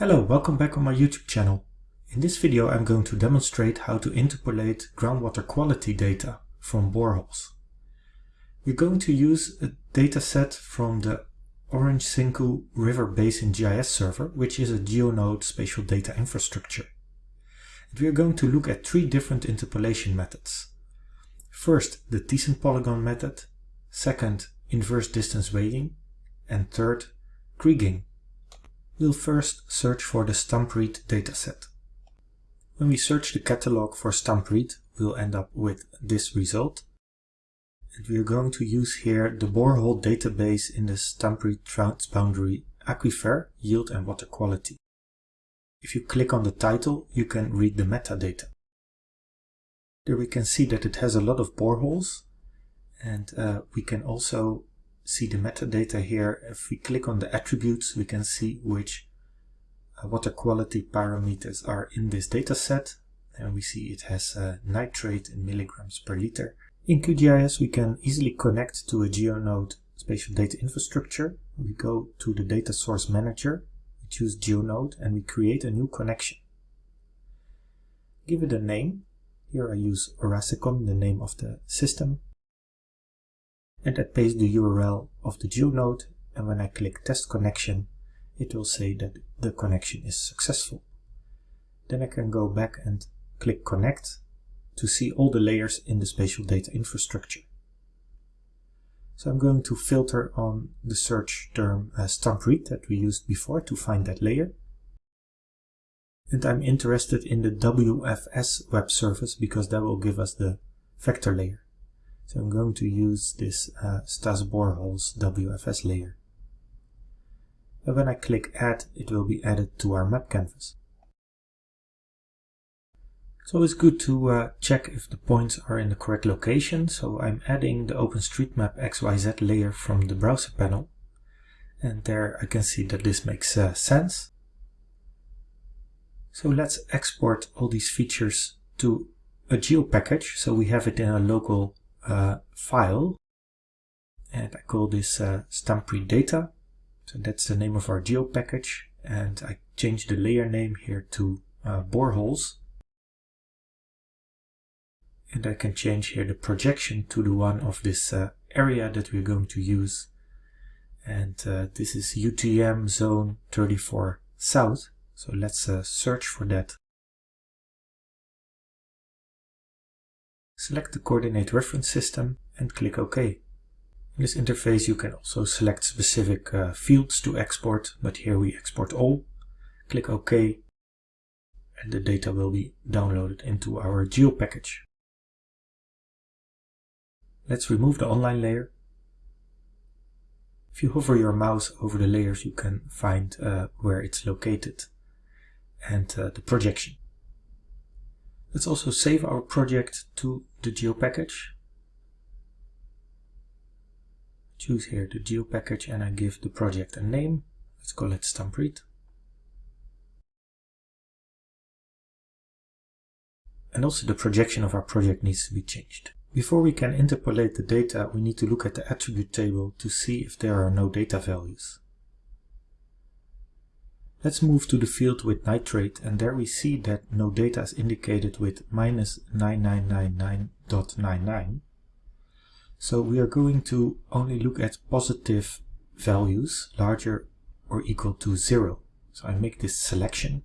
Hello, welcome back on my YouTube channel. In this video I'm going to demonstrate how to interpolate groundwater quality data from boreholes. We're going to use a dataset from the Orange Senqu River Basin GIS server, which is a GeoNode spatial data infrastructure. And we are going to look at three different interpolation methods. First, the Thiessen polygon method, second, inverse distance weighting, and third, kriging. We'll first search for the Stampriet dataset. When we search the catalog for Stampriet, we'll end up with this result. And we are going to use here the borehole database in the StampRead transboundary aquifer, yield and water quality. If you click on the title, you can read the metadata. There we can see that it has a lot of boreholes and uh, we can also see the metadata here. If we click on the attributes, we can see which uh, water quality parameters are in this data set. And we see it has uh, nitrate in milligrams per liter. In QGIS, we can easily connect to a GeoNode spatial data infrastructure. We go to the data source manager, we choose GeoNode, and we create a new connection. Give it a name. Here I use ORASECOM, the name of the system and I paste the URL of the GeoNode and when I click test connection it will say that the connection is successful. Then I can go back and click connect to see all the layers in the spatial data infrastructure. So I'm going to filter on the search term uh, Stampriet that we used before to find that layer. And I'm interested in the WFS web service because that will give us the vector layer. So I'm going to use this uh, STAS Boreholes WFS layer. And when I click add, it will be added to our map canvas. So it's good to uh, check if the points are in the correct location. So I'm adding the OpenStreetMap XYZ layer from the browser panel. And there I can see that this makes uh, sense. So let's export all these features to a geo package. So we have it in a local file and I call this uh, data. So that's the name of our geo package and I change the layer name here to uh, boreholes. And I can change here the projection to the one of this uh, area that we're going to use. And uh, this is UTM zone 34 south. So let's uh, search for that Select the coordinate reference system and click OK. In this interface you can also select specific uh, fields to export, but here we export all. Click OK and the data will be downloaded into our geo package. Let's remove the online layer. If you hover your mouse over the layers you can find uh, where it's located and uh, the projection. Let's also save our project to the GeoPackage. Choose here the GeoPackage and I give the project a name. Let's call it Stampriet. And also the projection of our project needs to be changed. Before we can interpolate the data, we need to look at the attribute table to see if there are no data values. Let's move to the field with nitrate and there we see that no data is indicated with minus 9999.99. So we are going to only look at positive values larger or equal to zero. So I make this selection.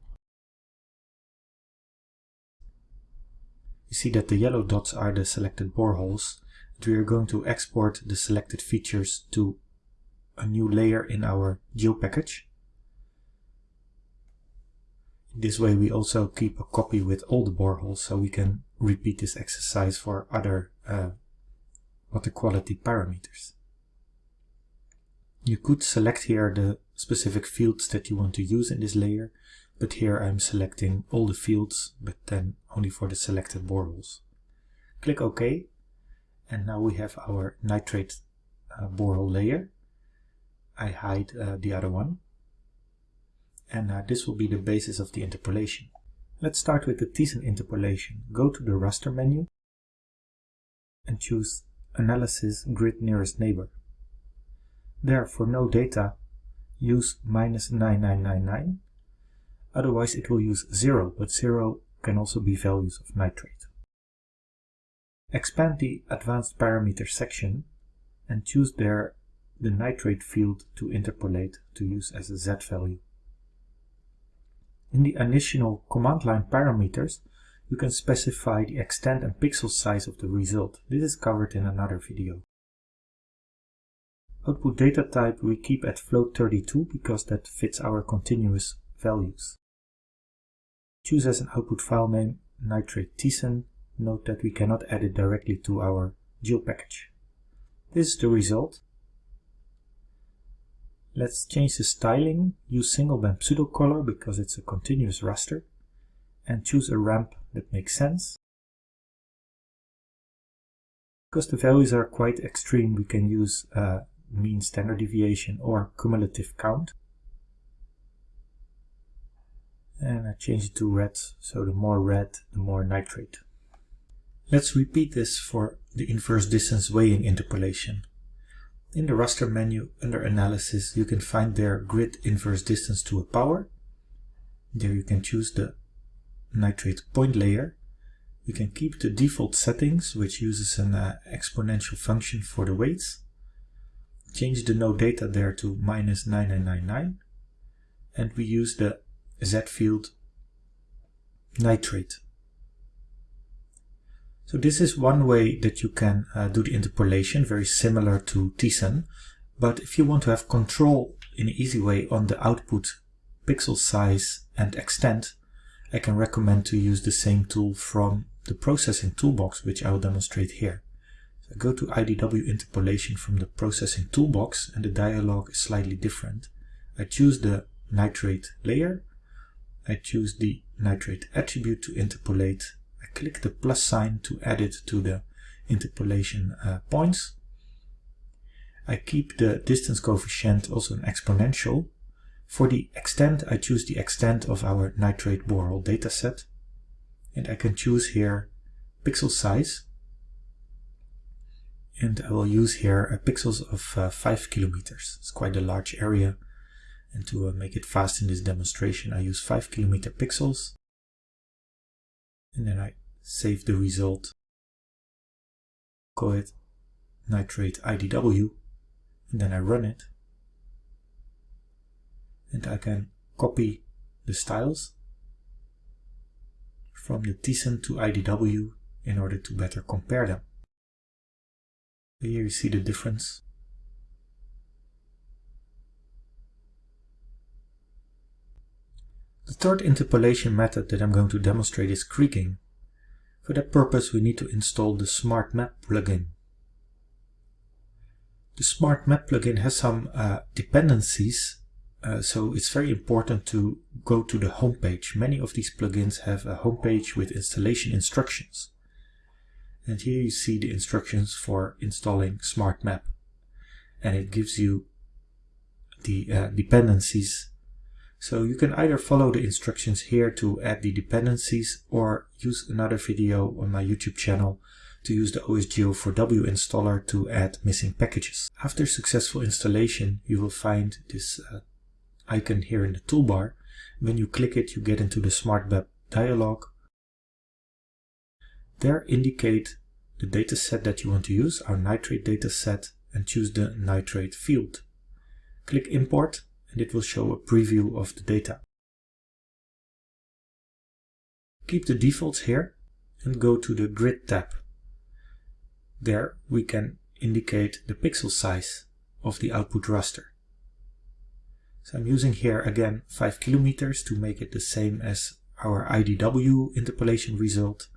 You see that the yellow dots are the selected boreholes. And we are going to export the selected features to a new layer in our geo package. This way we also keep a copy with all the boreholes so we can repeat this exercise for other uh, water quality parameters. You could select here the specific fields that you want to use in this layer, but here I'm selecting all the fields, but then only for the selected boreholes. Click OK, and now we have our nitrate uh, borehole layer. I hide uh, the other one and uh, this will be the basis of the interpolation. Let's start with the Thiessen interpolation. Go to the raster menu and choose Analysis Grid Nearest Neighbor. There, for no data, use minus 9999 otherwise it will use 0, but 0 can also be values of nitrate. Expand the Advanced Parameters section and choose there the nitrate field to interpolate to use as a Z value. In the additional command line parameters, you can specify the extent and pixel size of the result. This is covered in another video. Output data type we keep at float32 because that fits our continuous values. Choose as an output file name nitrate Thiessen. Note that we cannot add it directly to our GEO package. This is the result. Let's change the styling, use single band pseudo-color because it's a continuous raster, and choose a ramp that makes sense. Because the values are quite extreme, we can use uh, mean standard deviation or cumulative count. And I change it to red, so the more red, the more nitrate. Let's repeat this for the inverse distance weighing interpolation. In the raster menu under analysis you can find there grid inverse distance to a power. There you can choose the nitrate point layer. You can keep the default settings which uses an uh, exponential function for the weights. Change the node data there to minus 9999 and we use the Z field nitrate so this is one way that you can uh, do the interpolation, very similar to Thiessen. But if you want to have control in an easy way on the output pixel size and extent, I can recommend to use the same tool from the processing toolbox, which I will demonstrate here. So go to IDW interpolation from the processing toolbox and the dialog is slightly different. I choose the nitrate layer. I choose the nitrate attribute to interpolate click the plus sign to add it to the interpolation uh, points. I keep the distance coefficient also an exponential. For the extent, I choose the extent of our nitrate borehole dataset. And I can choose here pixel size. And I will use here a pixels of uh, 5 kilometers. It's quite a large area. And to uh, make it fast in this demonstration, I use 5 kilometer pixels. And then I save the result, call it nitrate IDW, and then I run it. And I can copy the styles from the Thiessen to IDW in order to better compare them. Here you see the difference. The third interpolation method that I'm going to demonstrate is kriging. For that purpose we need to install the Smart Map plugin. The Smart Map plugin has some uh, dependencies uh, so it's very important to go to the homepage. Many of these plugins have a homepage with installation instructions. And here you see the instructions for installing Smart Map. And it gives you the uh, dependencies so you can either follow the instructions here to add the dependencies or use another video on my YouTube channel to use the OSGeo4W installer to add missing packages. After successful installation, you will find this uh, icon here in the toolbar. When you click it, you get into the Smart Map dialog. There indicate the dataset that you want to use, our nitrate dataset, and choose the nitrate field. Click Import and it will show a preview of the data. Keep the defaults here and go to the Grid tab. There we can indicate the pixel size of the output raster. So I'm using here again 5 kilometers to make it the same as our IDW interpolation result.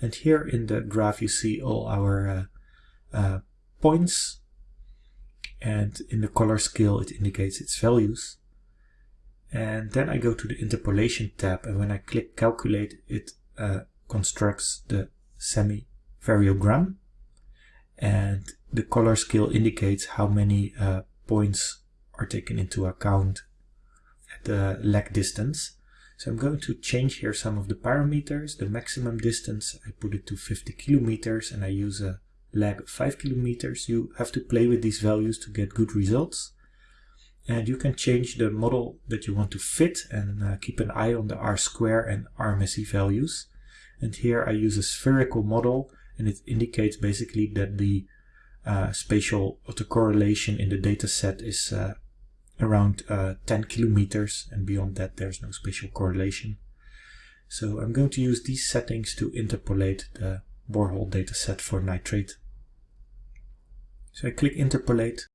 And here in the graph you see all our uh, uh, points and in the color scale it indicates its values. And then I go to the interpolation tab and when I click calculate it uh, constructs the semi-variogram and the color scale indicates how many uh, points are taken into account at the lag distance. So I'm going to change here some of the parameters. The maximum distance, I put it to 50 kilometers and I use a lag 5 kilometers. You have to play with these values to get good results. And you can change the model that you want to fit and uh, keep an eye on the R-square and RMSE values. And here I use a spherical model and it indicates basically that the uh, spatial autocorrelation in the data set is uh, around uh, 10 kilometers and beyond that there's no spatial correlation. So I'm going to use these settings to interpolate the borehole dataset for nitrate. So I click interpolate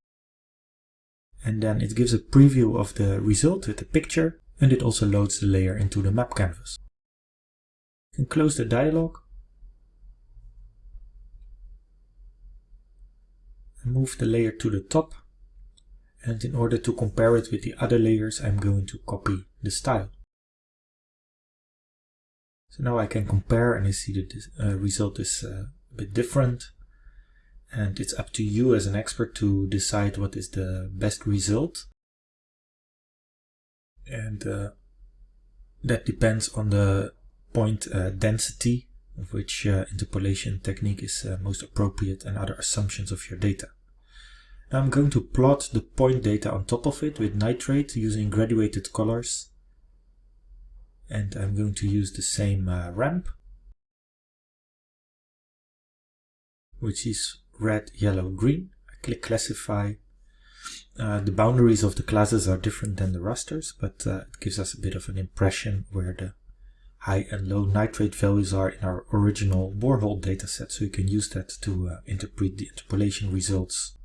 and then it gives a preview of the result with the picture and it also loads the layer into the map canvas. You can close the dialog and move the layer to the top and in order to compare it with the other layers I'm going to copy the style. So now I can compare and I see that the uh, result is uh, a bit different. And it's up to you as an expert to decide what is the best result. And uh, that depends on the point uh, density of which uh, interpolation technique is uh, most appropriate and other assumptions of your data. Now I'm going to plot the point data on top of it with nitrate using graduated colors and I'm going to use the same uh, ramp which is red, yellow, green. I click classify. Uh, the boundaries of the classes are different than the rasters, but uh, it gives us a bit of an impression where the high and low nitrate values are in our original borehole dataset, so you can use that to uh, interpret the interpolation results.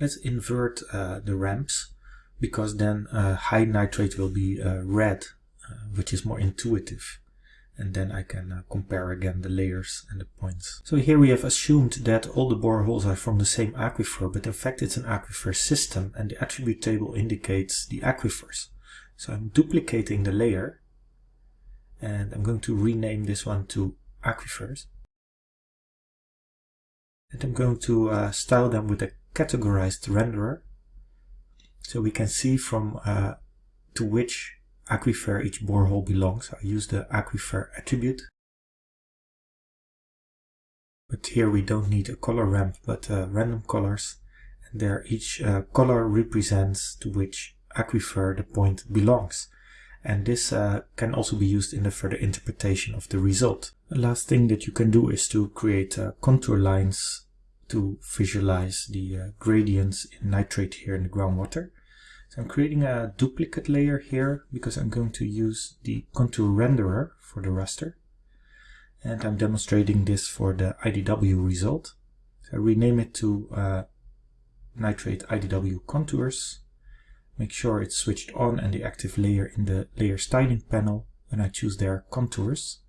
Let's invert uh, the ramps because then uh, high nitrate will be uh, red, which is more intuitive. And then I can uh, compare again the layers and the points. So here we have assumed that all the boreholes are from the same aquifer, but in fact it's an aquifer system and the attribute table indicates the aquifers. So I'm duplicating the layer and I'm going to rename this one to aquifers. And I'm going to uh, style them with a categorized renderer so we can see from uh, to which aquifer each borehole belongs. I use the aquifer attribute. But here we don't need a color ramp, but uh, random colors. And there each uh, color represents to which aquifer the point belongs. And this uh, can also be used in the further interpretation of the result. The last thing that you can do is to create uh, contour lines to visualize the uh, gradients in nitrate here in the groundwater. So I'm creating a duplicate layer here because I'm going to use the contour renderer for the raster. And I'm demonstrating this for the IDW result. So I rename it to uh, nitrate IDW contours. Make sure it's switched on and the active layer in the layer styling panel when I choose their contours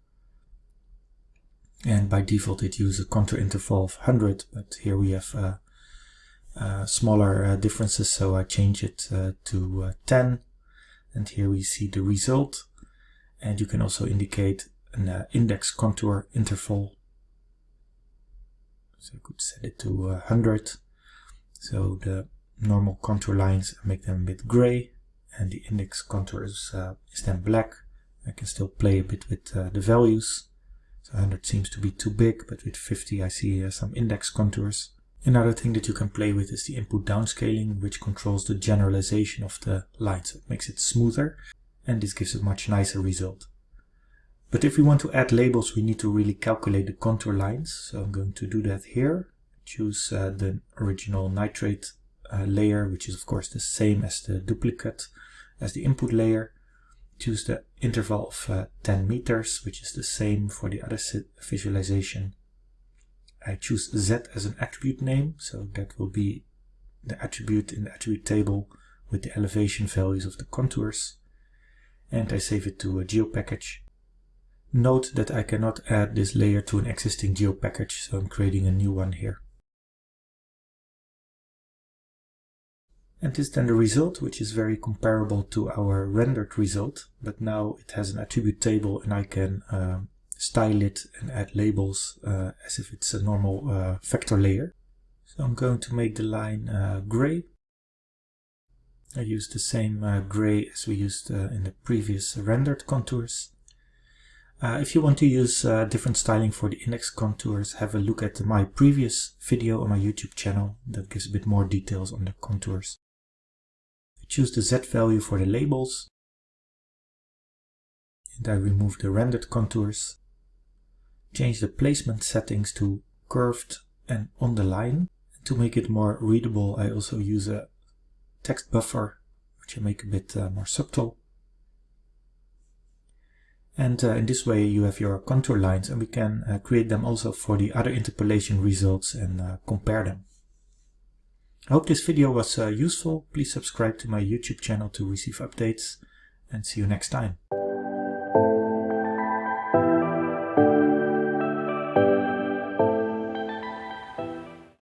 and by default it uses a contour interval of 100 but here we have uh, uh, smaller uh, differences so I change it uh, to uh, 10 and here we see the result. And you can also indicate an uh, index contour interval. So I could set it to 100 so the normal contour lines make them a bit gray and the index contour is, is then black. I can still play a bit with the values. So 100 seems to be too big, but with 50 I see uh, some index contours. Another thing that you can play with is the input downscaling, which controls the generalization of the line, so it makes it smoother, and this gives a much nicer result. But if we want to add labels, we need to really calculate the contour lines, so I'm going to do that here. Choose uh, the original nitrate uh, layer, which is of course the same as the duplicate as the input layer, choose the interval of uh, 10 meters, which is the same for the other visualization. I choose Z as an attribute name, so that will be the attribute in the attribute table with the elevation values of the contours. And I save it to a geopackage. Note that I cannot add this layer to an existing geopackage, so I'm creating a new one here. And this is then the result, which is very comparable to our rendered result, but now it has an attribute table and I can uh, style it and add labels uh, as if it's a normal uh, vector layer. So I'm going to make the line uh, gray. I use the same uh, gray as we used uh, in the previous rendered contours. Uh, if you want to use different styling for the index contours, have a look at my previous video on my YouTube channel that gives a bit more details on the contours. I choose the Z value for the labels and I remove the rendered contours. Change the placement settings to curved and on the line. To make it more readable I also use a text buffer which I make a bit uh, more subtle. And uh, in this way you have your contour lines and we can uh, create them also for the other interpolation results and uh, compare them. I hope this video was uh, useful. Please subscribe to my YouTube channel to receive updates and see you next time.